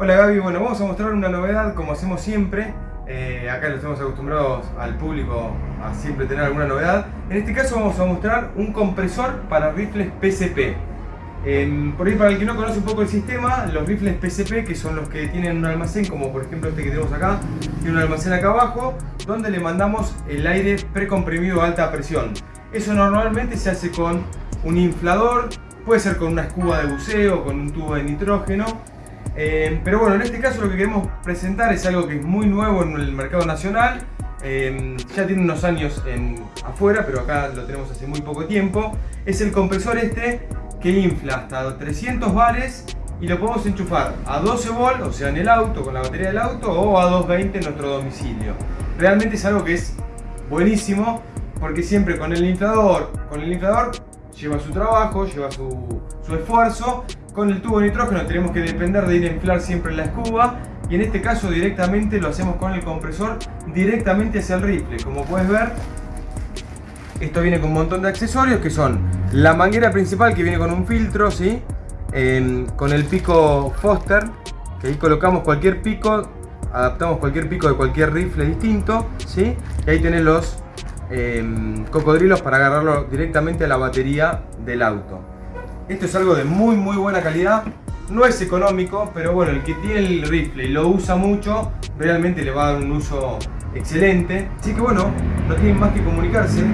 Hola Gaby, bueno vamos a mostrar una novedad como hacemos siempre. Eh, acá lo estamos acostumbrados al público a siempre tener alguna novedad. En este caso vamos a mostrar un compresor para rifles PCP por ahí para el que no conoce un poco el sistema los rifles PCP que son los que tienen un almacén como por ejemplo este que tenemos acá tiene un almacén acá abajo donde le mandamos el aire precomprimido a alta presión. Eso normalmente se hace con un inflador puede ser con una escuba de buceo, con un tubo de nitrógeno eh, pero bueno, en este caso lo que queremos presentar es algo que es muy nuevo en el mercado nacional. Eh, ya tiene unos años en, afuera, pero acá lo tenemos hace muy poco tiempo. Es el compresor este que infla hasta 300 bares y lo podemos enchufar a 12 volt, o sea en el auto, con la batería del auto, o a 220 en nuestro domicilio. Realmente es algo que es buenísimo porque siempre con el inflador, con el inflador lleva su trabajo, lleva su, esfuerzo con el tubo de nitrógeno tenemos que depender de ir a inflar siempre la escuba y en este caso directamente lo hacemos con el compresor directamente hacia el rifle. Como puedes ver, esto viene con un montón de accesorios que son la manguera principal que viene con un filtro, ¿sí? con el pico Foster, que ahí colocamos cualquier pico, adaptamos cualquier pico de cualquier rifle distinto, ¿sí? y ahí tenés los em, cocodrilos para agarrarlo directamente a la batería del auto. Esto es algo de muy muy buena calidad. No es económico, pero bueno, el que tiene el rifle y lo usa mucho, realmente le va a dar un uso excelente. Así que bueno, no tienen más que comunicarse.